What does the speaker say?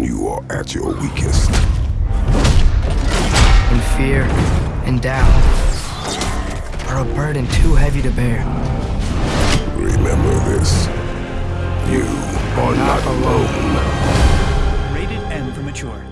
You are at your weakest. And fear and doubt are a burden too heavy to bear. Remember this. You are not alone. Rated M for mature.